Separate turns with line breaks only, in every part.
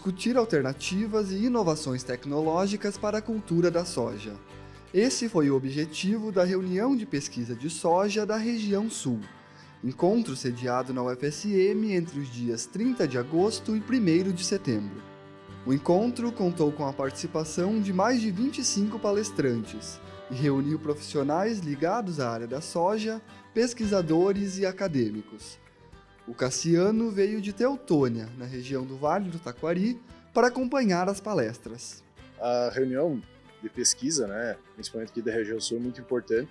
discutir alternativas e inovações tecnológicas para a cultura da soja. Esse foi o objetivo da reunião de pesquisa de soja da região sul, encontro sediado na UFSM entre os dias 30 de agosto e 1 de setembro. O encontro contou com a participação de mais de 25 palestrantes e reuniu profissionais ligados à área da soja, pesquisadores e acadêmicos. O Cassiano veio de Teutônia, na região do Vale do Taquari, para acompanhar as palestras.
A reunião de pesquisa, né, principalmente aqui da região sul, é muito importante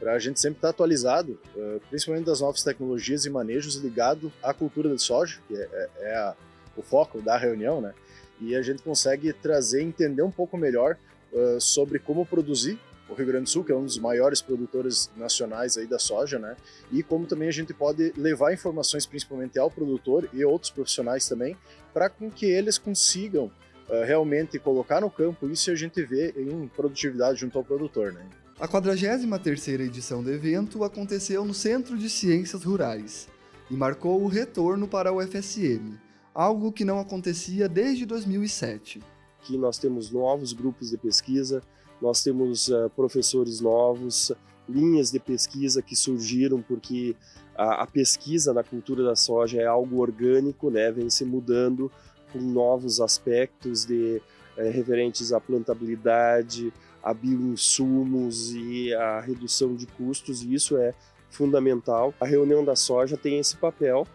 para a gente sempre estar atualizado, eh, principalmente das novas tecnologias e manejos ligado à cultura de soja, que é, é, é o foco da reunião, né? e a gente consegue trazer, entender um pouco melhor uh, sobre como produzir o Rio Grande do Sul, que é um dos maiores produtores nacionais aí da soja, né? E como também a gente pode levar informações principalmente ao produtor e outros profissionais também, para com que eles consigam uh, realmente colocar no campo isso e a gente vê em produtividade junto ao produtor, né?
A 43ª edição do evento aconteceu no Centro de Ciências Rurais e marcou o retorno para o FSM, algo que não acontecia desde 2007.
Aqui nós temos novos grupos de pesquisa, nós temos uh, professores novos, linhas de pesquisa que surgiram porque a, a, pesquisa na cultura da soja é algo orgânico, né, vem se mudando com novos aspectos de, eh, referentes à plantabilidade, a bioinsumos e a redução de custos, e isso é fundamental. A reunião da soja tem esse papel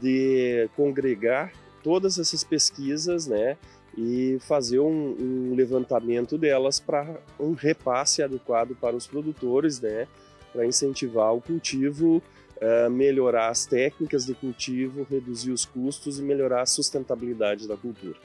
de congregar todas essas pesquisas, né, e fazer um, um levantamento delas para um repasse adequado para os produtores, né, para incentivar o cultivo, uh, melhorar as técnicas de cultivo, reduzir os custos e melhorar a sustentabilidade da cultura.